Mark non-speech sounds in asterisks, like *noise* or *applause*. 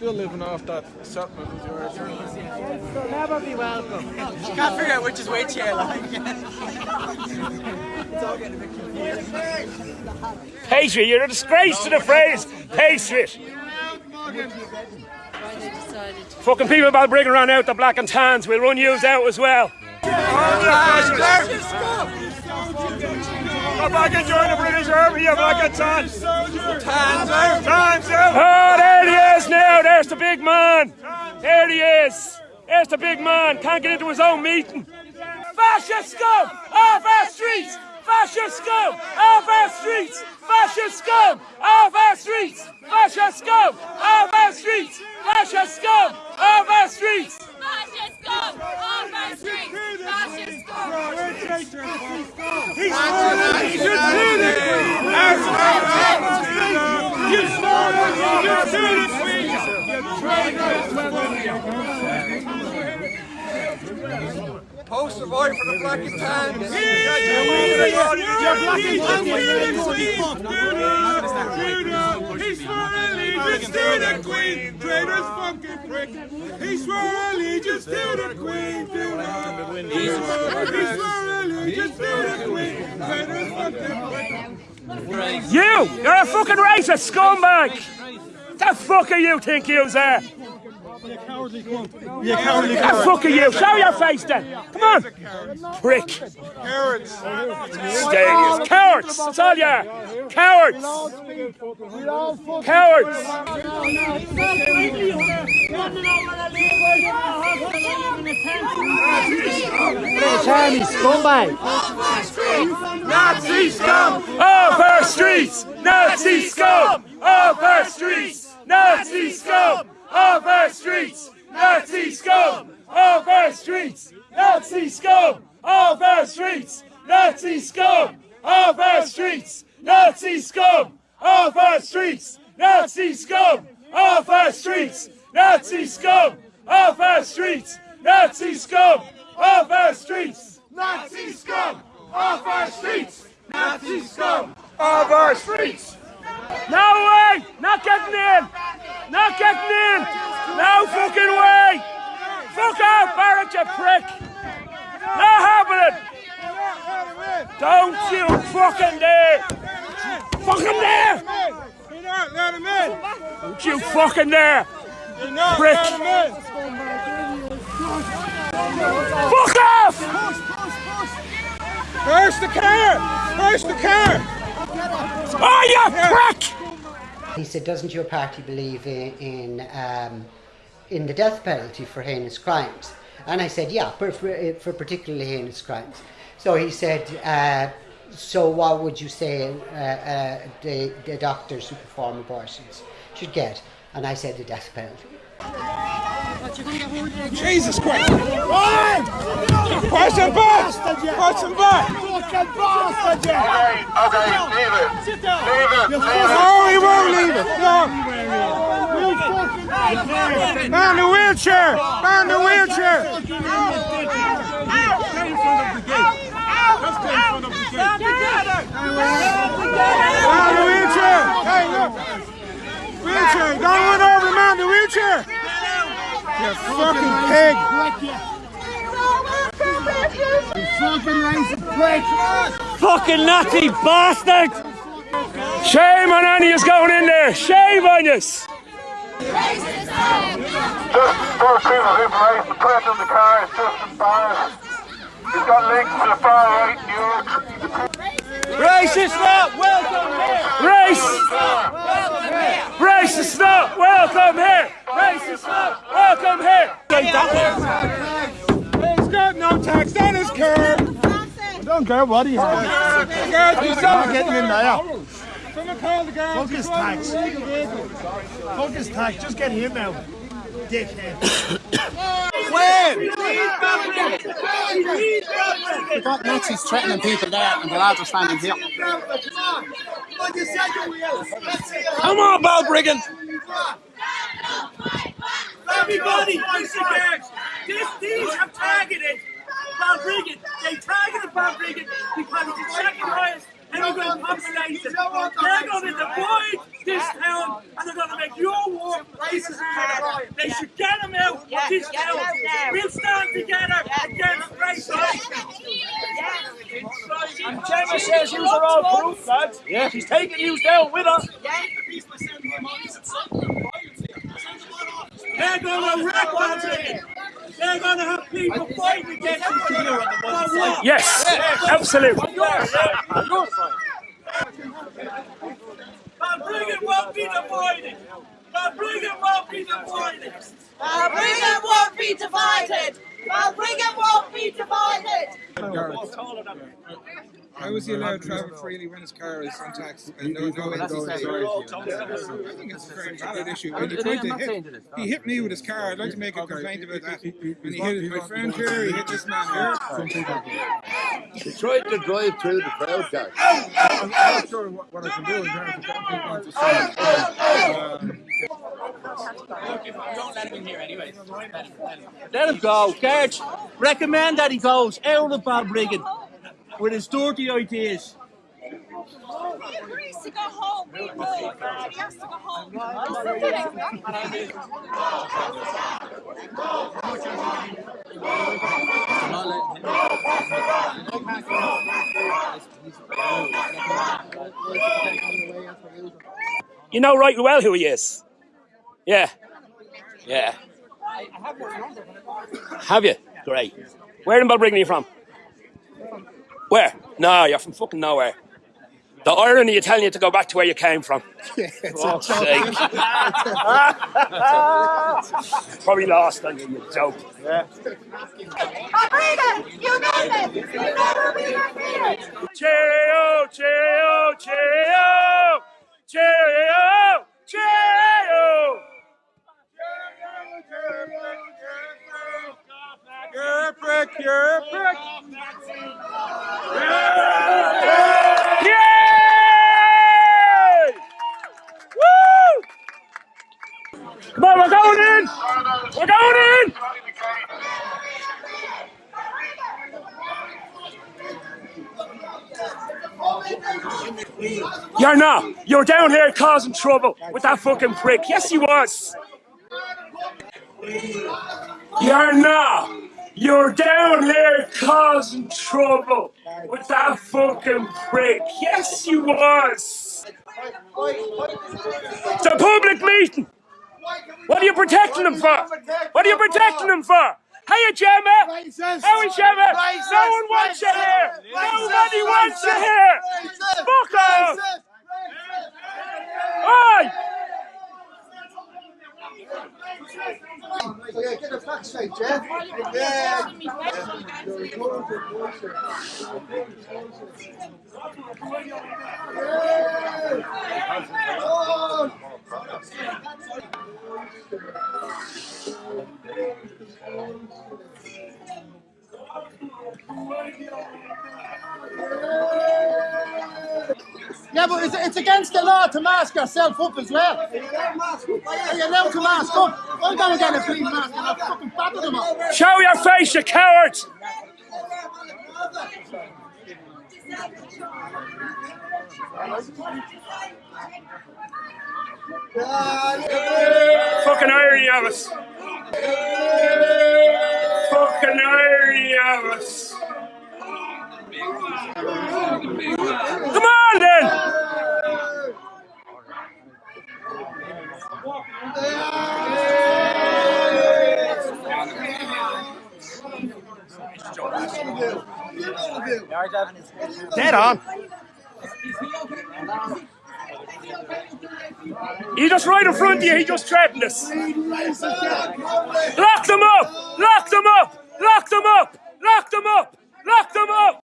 Still living off that settlement of yours. You'll never be welcome. *laughs* You can't figure out which is which here, like. it's all getting a bit confused. Patriot, you're a disgrace to the phrase Patriot. Fucking people about bringing around out the black and tans. We'll run yous out as well. Come back and join the British Army, you black and tan. Tans out. Tans out. Oh, there he is now. There's the big man. There he is. There's the big man. Can't get into his own meeting. Fascist scum off our streets. Fascist scum off our streets. Fascist scum off our streets. Fascist scum off our streets. Fascist scum off our streets. Fascist scum off our streets. Fascist scum. He's should He's this. As an you started. You admitted me. You traitors. Post a vote for the Black and Tan. You're Black and Tan. He's Israeli allegiance to the Queen, traitor's fucking prick. He swore allegiance to the Queen, He swore allegiance to the Queen, fucking prick. You! You're a fucking racist scumbag! The fuck are you think you eh? Are? You cowardly cunt. You cowardly The fuck are you? Show your face then! Come on! Prick! Cowards. Stadiums. Cowards! That's all you are! Cowards! Cowards! Charlie scumbag. Nazi scum! Off our streets! Nazi scum! Off our streets! Nazi scum! Off our streets! Nazi scum! Off our streets! Nazi scum! Off our streets! Nazi scum! Off our streets! Nazi scum! Off our streets! Nazi scum! Off our streets! Nazi scum! Off our streets! Nazi scum! Off our streets! Nazi scum! Off our streets! Nazi scum! Off our streets! No way! Not getting in! Not getting in! No fucking way! Fuck off, Barrett, you prick! Not happening! Don't you fucking dare! Fucking dare! Don't you fucking dare! Prick. let him in. Fuck off! Where's the car? Where's the car? Oh, you prick! He said, "Doesn't your party believe in in, um, in the death penalty for heinous crimes?" And I said, "Yeah, for for, particularly heinous crimes." So he said, uh, "So what would you say uh, uh, the the doctors who perform abortions should get?" And I said, "The death penalty." Jesus Christ! Push him back! Push him back! No, he won't leave it! No! Man the wheelchair! Man the wheelchair! Man the wheelchair! Hey, look! Wheelchair! Don't run over man. The wheelchair! You fucking pig! Fucking Nazi bastard! Shame on any who's going in there! Shame on yous! Just piece of information, the press in the car is just embarrassed. He's got links to the far right New York. Racist lot, welcome here! Race! Racist lot, welcome here! Tax on his car. I don't care what he has. Guard, he's I'm getting in there. Fuck tax. His tax. Just get him out. Dickhead. We've got Nazis threatening people there, and the lads are standing here. Come on, Balbriggan! Everybody. This, these have targeted Balbriggan. They targeted Balbriggan because it's the second highest immigrant population. They're going to divide this town and they're going to make your war racist for the please. We'll stand together against racism. And Gemma says you are all proof, lads. Yeah. She's taking you down with her. They're going to wreck Balbriggan. They're going to have people fighting against each other. For what? Yes, absolutely. Balbriggan won't be divided. Balbriggan won't be divided. Balbriggan won't be divided. Balbriggan won't be divided. How is he allowed to travel freely when his car is untaxed and no, no I think it's a very valid issue. And he, tried to hit, he hit me with his car. I'd like to make a complaint about that. And he hit my friend here, he hit this man here. He tried to drive through the crowd, guys. I'm not sure what, what I can do in terms of getting people onto side. Um, Let him in here, anyway. Let him go. Guards, recommend that he goes out of Balbriggan with his dirty ideas. He agrees to go home. We know. He has to go home. I'll say it. You know right well who he is. Yeah. Yeah. Have you? Great. Where in Balbriggan are you from? Where? No, you're from fucking nowhere. The irony of telling you to go back to where you came from. *laughs* Fuck's sake. *laughs* Probably lost on you, you joke. Yeah. Balbriggan, united. We'll never be defeated. Cheerio, cheerio, cheerio, cheerio, cheerio. You're a prick, you're a prick. Yay! Woo! Come on, we're going in! We're going in! You're. You're down here causing trouble with that fucking prick. Yes, you was. You're. You're down here causing trouble with that fucking prick. Yes, you was. It's a public meeting. What are you protecting them for? What are you protecting them for? Hiya, Gemma. How is Gemma? No one wants you here. Nobody wants you here. Fuck off. Oi! So yeah, get the facts straight, Jeff. Yeah. Yeah, it's, it's against the law to mask yourself up as well. You're allowed to mask up. I'm going to get a clean mask and I'll fucking batter them up. Show your face, you coward! Fucking irony of us. Fucking irony of us. Come on then! Dead on. He just right in front of you, he just threatened us. Lock them up! Lock them up! Lock them up! Lock them up! Lock them up!